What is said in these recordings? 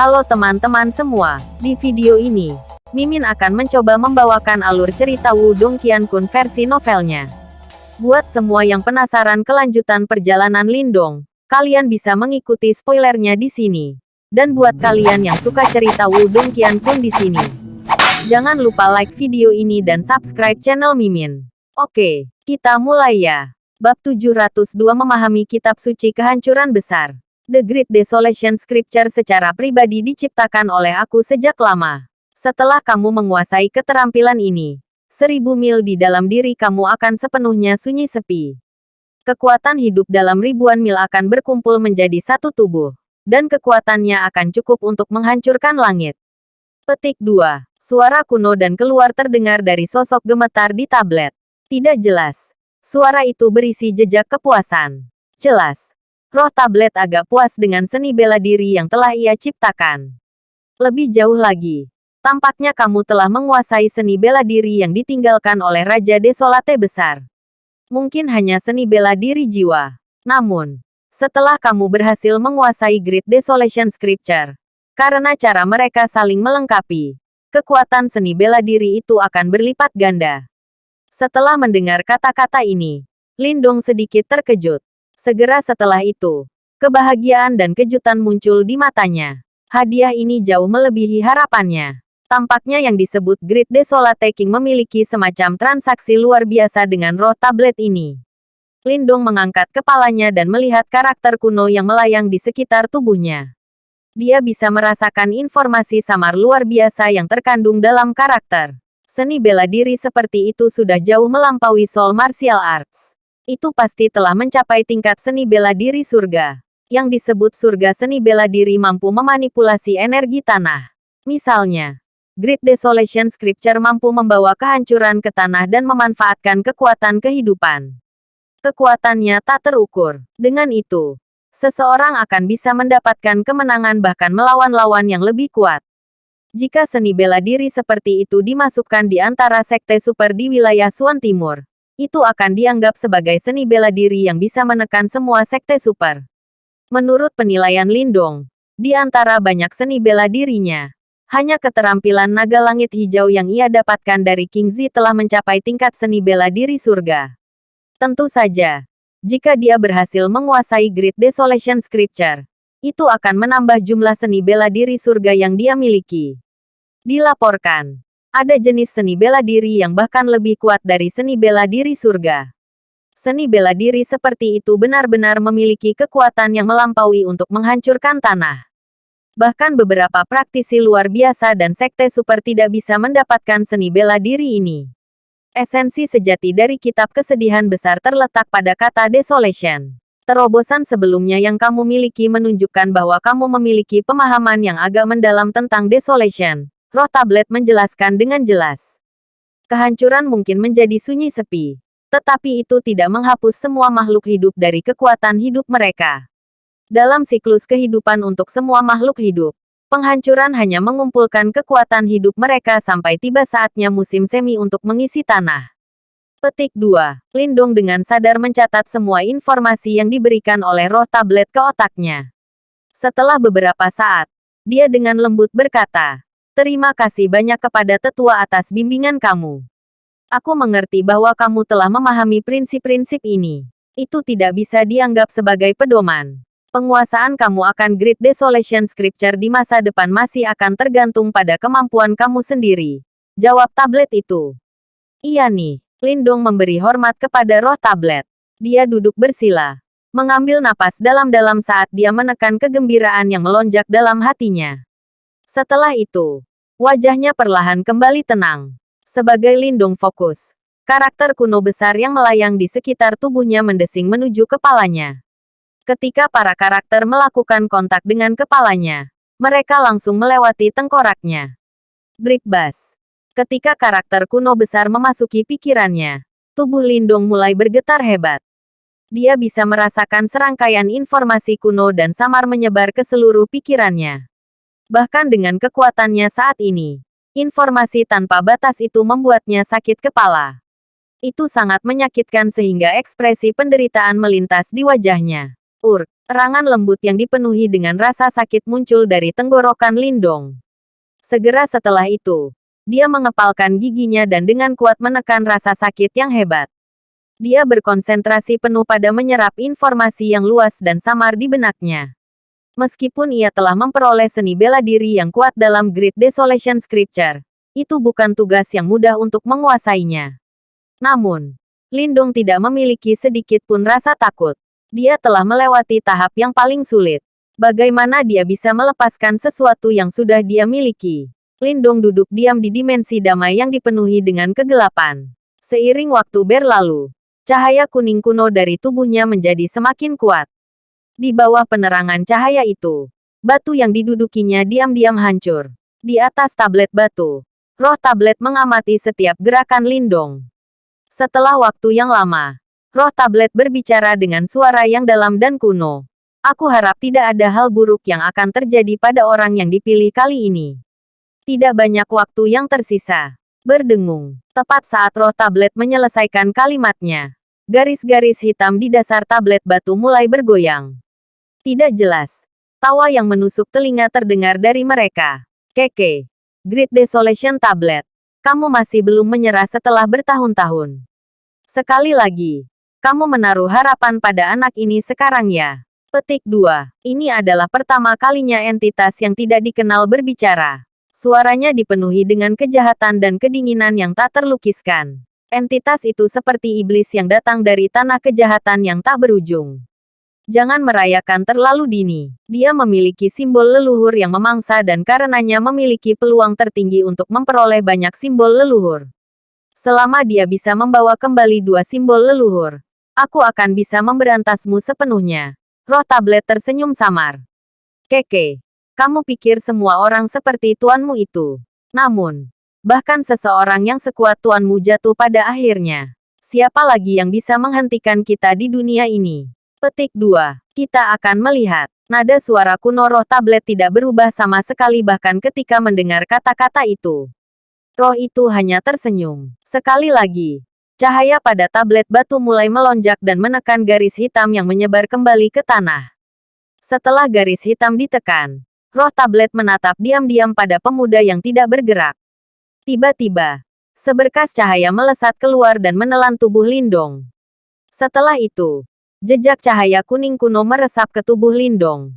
Halo teman-teman semua, di video ini, Mimin akan mencoba membawakan alur cerita Wudong Qiankun versi novelnya. Buat semua yang penasaran kelanjutan perjalanan Lindong, kalian bisa mengikuti spoilernya di sini. Dan buat kalian yang suka cerita Wudong Qiankun di sini, jangan lupa like video ini dan subscribe channel Mimin. Oke, kita mulai ya. Bab 702 Memahami Kitab Suci Kehancuran Besar. The Great Desolation Scripture secara pribadi diciptakan oleh aku sejak lama. Setelah kamu menguasai keterampilan ini, seribu mil di dalam diri kamu akan sepenuhnya sunyi sepi. Kekuatan hidup dalam ribuan mil akan berkumpul menjadi satu tubuh, dan kekuatannya akan cukup untuk menghancurkan langit. Petik 2. Suara kuno dan keluar terdengar dari sosok gemetar di tablet. Tidak jelas, Suara itu berisi jejak kepuasan. Jelas. Roh tablet agak puas dengan seni bela diri yang telah ia ciptakan. Lebih jauh lagi, tampaknya kamu telah menguasai seni bela diri yang ditinggalkan oleh Raja Desolate besar. Mungkin hanya seni bela diri jiwa. Namun, setelah kamu berhasil menguasai Great Desolation Scripture, karena cara mereka saling melengkapi, kekuatan seni bela diri itu akan berlipat ganda. Setelah mendengar kata-kata ini, Lindong sedikit terkejut. Segera setelah itu, kebahagiaan dan kejutan muncul di matanya. Hadiah ini jauh melebihi harapannya. Tampaknya yang disebut Great Desolate King memiliki semacam transaksi luar biasa dengan roh tablet ini. Lindong mengangkat kepalanya dan melihat karakter kuno yang melayang di sekitar tubuhnya. Dia bisa merasakan informasi samar luar biasa yang terkandung dalam karakter. Seni bela diri seperti itu sudah jauh melampaui soul martial arts. Itu pasti telah mencapai tingkat seni bela diri surga. Yang disebut surga seni bela diri mampu memanipulasi energi tanah. Misalnya, Great Desolation Scripture mampu membawa kehancuran ke tanah dan memanfaatkan kekuatan kehidupan. Kekuatannya tak terukur. Dengan itu, seseorang akan bisa mendapatkan kemenangan bahkan melawan lawan yang lebih kuat. Jika seni bela diri seperti itu dimasukkan di antara sekte super di wilayah Suan Timur, itu akan dianggap sebagai seni bela diri yang bisa menekan semua sekte super. Menurut penilaian Lindong, di antara banyak seni bela dirinya, hanya keterampilan naga langit hijau yang ia dapatkan dari King Zi telah mencapai tingkat seni bela diri surga. Tentu saja, jika dia berhasil menguasai Great Desolation Scripture, itu akan menambah jumlah seni bela diri surga yang dia miliki. Dilaporkan, ada jenis seni bela diri yang bahkan lebih kuat dari seni bela diri surga. Seni bela diri seperti itu benar-benar memiliki kekuatan yang melampaui untuk menghancurkan tanah. Bahkan beberapa praktisi luar biasa dan sekte super tidak bisa mendapatkan seni bela diri ini. Esensi sejati dari kitab kesedihan besar terletak pada kata desolation. Terobosan sebelumnya yang kamu miliki menunjukkan bahwa kamu memiliki pemahaman yang agak mendalam tentang desolation. Roh tablet menjelaskan dengan jelas. Kehancuran mungkin menjadi sunyi sepi. Tetapi itu tidak menghapus semua makhluk hidup dari kekuatan hidup mereka. Dalam siklus kehidupan untuk semua makhluk hidup, penghancuran hanya mengumpulkan kekuatan hidup mereka sampai tiba saatnya musim semi untuk mengisi tanah. Petik 2. Lindung dengan sadar mencatat semua informasi yang diberikan oleh roh tablet ke otaknya. Setelah beberapa saat, dia dengan lembut berkata, Terima kasih banyak kepada tetua atas bimbingan kamu. Aku mengerti bahwa kamu telah memahami prinsip-prinsip ini. Itu tidak bisa dianggap sebagai pedoman. Penguasaan kamu akan Great Desolation Scripture di masa depan masih akan tergantung pada kemampuan kamu sendiri. Jawab tablet itu. Iya nih, Lindung memberi hormat kepada roh tablet. Dia duduk bersila. Mengambil napas dalam-dalam saat dia menekan kegembiraan yang melonjak dalam hatinya. Setelah itu, wajahnya perlahan kembali tenang. Sebagai Lindung fokus, karakter kuno besar yang melayang di sekitar tubuhnya mendesing menuju kepalanya. Ketika para karakter melakukan kontak dengan kepalanya, mereka langsung melewati tengkoraknya. Drip Bass Ketika karakter kuno besar memasuki pikirannya, tubuh Lindong mulai bergetar hebat. Dia bisa merasakan serangkaian informasi kuno dan samar menyebar ke seluruh pikirannya. Bahkan dengan kekuatannya saat ini, informasi tanpa batas itu membuatnya sakit kepala. Itu sangat menyakitkan sehingga ekspresi penderitaan melintas di wajahnya. Ur, erangan lembut yang dipenuhi dengan rasa sakit muncul dari tenggorokan Lindong. Segera setelah itu, dia mengepalkan giginya dan dengan kuat menekan rasa sakit yang hebat. Dia berkonsentrasi penuh pada menyerap informasi yang luas dan samar di benaknya. Meskipun ia telah memperoleh seni bela diri yang kuat dalam Great Desolation Scripture, itu bukan tugas yang mudah untuk menguasainya. Namun, Lindung tidak memiliki sedikit pun rasa takut. Dia telah melewati tahap yang paling sulit. Bagaimana dia bisa melepaskan sesuatu yang sudah dia miliki? Lindung duduk diam di dimensi damai yang dipenuhi dengan kegelapan. Seiring waktu berlalu, cahaya kuning kuno dari tubuhnya menjadi semakin kuat. Di bawah penerangan cahaya itu, batu yang didudukinya diam-diam hancur. Di atas tablet batu, roh tablet mengamati setiap gerakan Lindong. Setelah waktu yang lama, Roh tablet berbicara dengan suara yang dalam dan kuno. Aku harap tidak ada hal buruk yang akan terjadi pada orang yang dipilih kali ini. Tidak banyak waktu yang tersisa. Berdengung. Tepat saat roh tablet menyelesaikan kalimatnya. Garis-garis hitam di dasar tablet batu mulai bergoyang. Tidak jelas. Tawa yang menusuk telinga terdengar dari mereka. Keke. Great Desolation Tablet. Kamu masih belum menyerah setelah bertahun-tahun. Sekali lagi, kamu menaruh harapan pada anak ini sekarang ya. Petik 2. Ini adalah pertama kalinya entitas yang tidak dikenal berbicara. Suaranya dipenuhi dengan kejahatan dan kedinginan yang tak terlukiskan. Entitas itu seperti iblis yang datang dari tanah kejahatan yang tak berujung. Jangan merayakan terlalu dini. Dia memiliki simbol leluhur yang memangsa dan karenanya memiliki peluang tertinggi untuk memperoleh banyak simbol leluhur. Selama dia bisa membawa kembali dua simbol leluhur, Aku akan bisa memberantasmu sepenuhnya. Roh tablet tersenyum samar. Keke, kamu pikir semua orang seperti tuanmu itu. Namun, bahkan seseorang yang sekuat tuanmu jatuh pada akhirnya. Siapa lagi yang bisa menghentikan kita di dunia ini? Petik 2. Kita akan melihat. Nada suara kuno roh tablet tidak berubah sama sekali bahkan ketika mendengar kata-kata itu. Roh itu hanya tersenyum. Sekali lagi, Cahaya pada tablet batu mulai melonjak dan menekan garis hitam yang menyebar kembali ke tanah. Setelah garis hitam ditekan, roh tablet menatap diam-diam pada pemuda yang tidak bergerak. Tiba-tiba, seberkas cahaya melesat keluar dan menelan tubuh Lindong. Setelah itu, jejak cahaya kuning kuno meresap ke tubuh Lindong.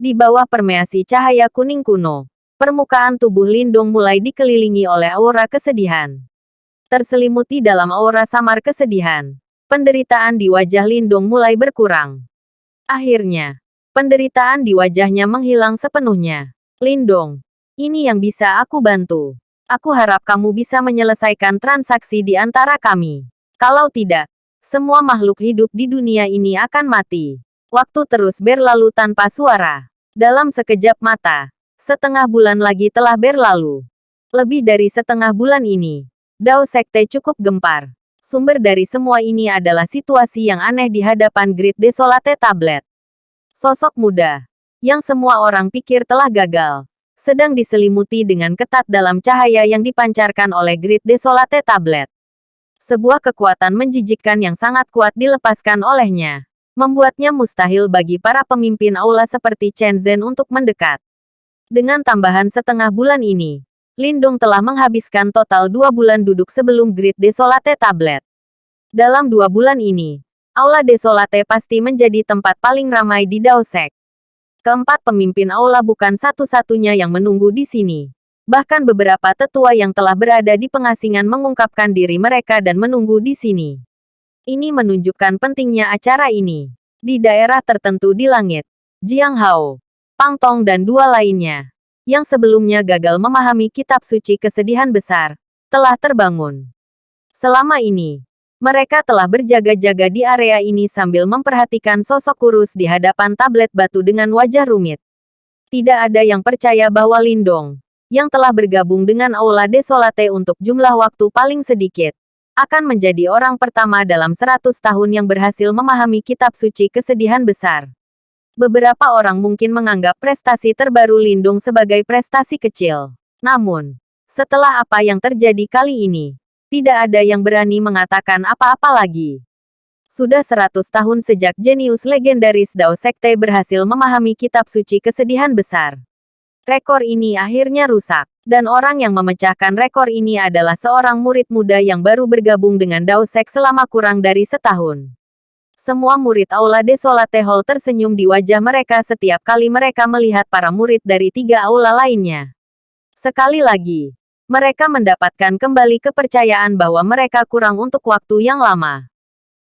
Di bawah permeasi cahaya kuning kuno, permukaan tubuh Lindong mulai dikelilingi oleh aura kesedihan terselimuti dalam aura samar kesedihan. Penderitaan di wajah Lindung mulai berkurang. Akhirnya, penderitaan di wajahnya menghilang sepenuhnya. Lindong, ini yang bisa aku bantu. Aku harap kamu bisa menyelesaikan transaksi di antara kami. Kalau tidak, semua makhluk hidup di dunia ini akan mati. Waktu terus berlalu tanpa suara. Dalam sekejap mata, setengah bulan lagi telah berlalu. Lebih dari setengah bulan ini, Dao Sekte cukup gempar. Sumber dari semua ini adalah situasi yang aneh di hadapan Great Desolate Tablet. Sosok muda, yang semua orang pikir telah gagal, sedang diselimuti dengan ketat dalam cahaya yang dipancarkan oleh Great Desolate Tablet. Sebuah kekuatan menjijikkan yang sangat kuat dilepaskan olehnya, membuatnya mustahil bagi para pemimpin aula seperti Chen Zhen untuk mendekat. Dengan tambahan setengah bulan ini, Lindung telah menghabiskan total dua bulan duduk sebelum Great Desolate Tablet. Dalam dua bulan ini, Aula Desolate pasti menjadi tempat paling ramai di Daosek. Keempat pemimpin Aula bukan satu-satunya yang menunggu di sini. Bahkan beberapa tetua yang telah berada di pengasingan mengungkapkan diri mereka dan menunggu di sini. Ini menunjukkan pentingnya acara ini. Di daerah tertentu di langit, Jiang Hao, Pang Tong dan dua lainnya yang sebelumnya gagal memahami kitab suci kesedihan besar, telah terbangun. Selama ini, mereka telah berjaga-jaga di area ini sambil memperhatikan sosok kurus di hadapan tablet batu dengan wajah rumit. Tidak ada yang percaya bahwa Lindong, yang telah bergabung dengan Aula Desolate untuk jumlah waktu paling sedikit, akan menjadi orang pertama dalam 100 tahun yang berhasil memahami kitab suci kesedihan besar. Beberapa orang mungkin menganggap prestasi terbaru Lindung sebagai prestasi kecil. Namun, setelah apa yang terjadi kali ini, tidak ada yang berani mengatakan apa-apa lagi. Sudah 100 tahun sejak jenius legendaris Dao Sekte berhasil memahami kitab suci kesedihan besar. Rekor ini akhirnya rusak, dan orang yang memecahkan rekor ini adalah seorang murid muda yang baru bergabung dengan Dao Sek selama kurang dari setahun. Semua murid Aula Desolate Hall tersenyum di wajah mereka setiap kali mereka melihat para murid dari tiga aula lainnya. Sekali lagi, mereka mendapatkan kembali kepercayaan bahwa mereka kurang untuk waktu yang lama.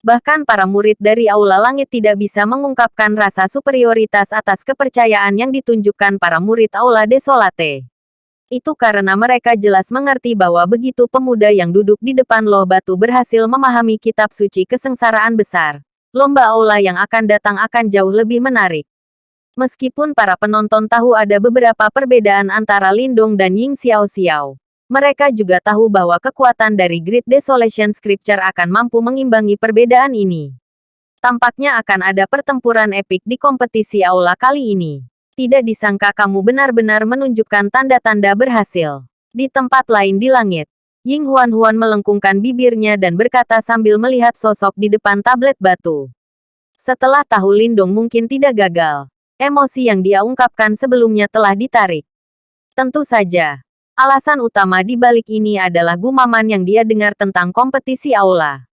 Bahkan para murid dari Aula Langit tidak bisa mengungkapkan rasa superioritas atas kepercayaan yang ditunjukkan para murid Aula Desolate. Itu karena mereka jelas mengerti bahwa begitu pemuda yang duduk di depan loh batu berhasil memahami kitab suci kesengsaraan besar, lomba Aula yang akan datang akan jauh lebih menarik. Meskipun para penonton tahu ada beberapa perbedaan antara Lindong dan Ying Xiao Xiao, mereka juga tahu bahwa kekuatan dari Great Desolation Scripture akan mampu mengimbangi perbedaan ini. Tampaknya akan ada pertempuran epik di kompetisi aula kali ini. Tidak disangka kamu benar-benar menunjukkan tanda-tanda berhasil. Di tempat lain di langit, Ying Huan-Huan melengkungkan bibirnya dan berkata sambil melihat sosok di depan tablet batu. Setelah tahu Lindong mungkin tidak gagal, emosi yang dia ungkapkan sebelumnya telah ditarik. Tentu saja, Alasan utama di balik ini adalah gumaman yang dia dengar tentang kompetisi aula.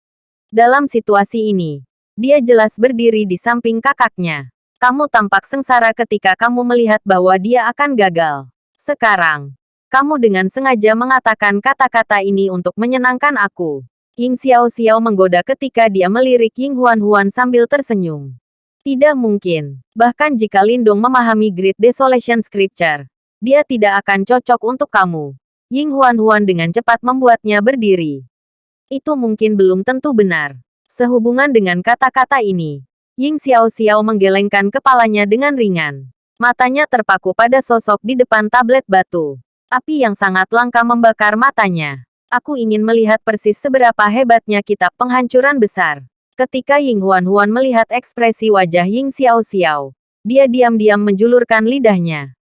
Dalam situasi ini, dia jelas berdiri di samping kakaknya. Kamu tampak sengsara ketika kamu melihat bahwa dia akan gagal. Sekarang, kamu dengan sengaja mengatakan kata-kata ini untuk menyenangkan aku. Ying Xiao Xiao menggoda ketika dia melirik Ying Huan Huan sambil tersenyum. Tidak mungkin. Bahkan jika Lindong memahami Great Desolation Scripture, dia tidak akan cocok untuk kamu. Ying Huan-Huan dengan cepat membuatnya berdiri. Itu mungkin belum tentu benar. Sehubungan dengan kata-kata ini, Ying Xiao-Xiao menggelengkan kepalanya dengan ringan. Matanya terpaku pada sosok di depan tablet batu. Api yang sangat langka membakar matanya. Aku ingin melihat persis seberapa hebatnya kitab penghancuran besar. Ketika Ying Huan-Huan melihat ekspresi wajah Ying Xiao-Xiao, dia diam-diam menjulurkan lidahnya.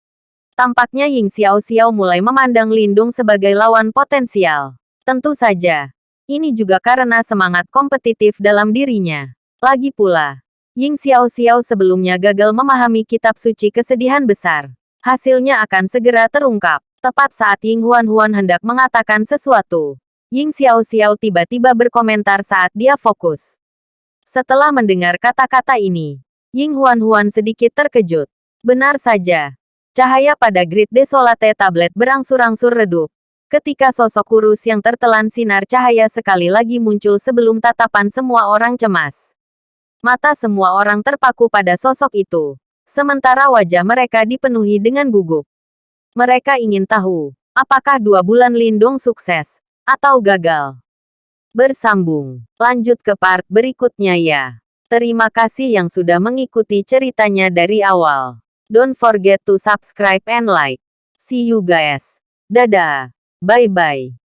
Tampaknya Ying Xiao Xiao mulai memandang Lindung sebagai lawan potensial. Tentu saja. Ini juga karena semangat kompetitif dalam dirinya. Lagi pula, Ying Xiao Xiao sebelumnya gagal memahami kitab suci kesedihan besar. Hasilnya akan segera terungkap. Tepat saat Ying Huan Huan hendak mengatakan sesuatu. Ying Xiao Xiao tiba-tiba berkomentar saat dia fokus. Setelah mendengar kata-kata ini, Ying Huan Huan sedikit terkejut. Benar saja, Cahaya pada grid desolate tablet berangsur-angsur redup. Ketika sosok kurus yang tertelan sinar cahaya sekali lagi muncul sebelum tatapan semua orang cemas. Mata semua orang terpaku pada sosok itu. Sementara wajah mereka dipenuhi dengan gugup. Mereka ingin tahu, apakah dua bulan lindung sukses, atau gagal. Bersambung. Lanjut ke part berikutnya ya. Terima kasih yang sudah mengikuti ceritanya dari awal. Don't forget to subscribe and like. See you guys. Dadah. Bye-bye.